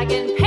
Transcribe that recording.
dragon.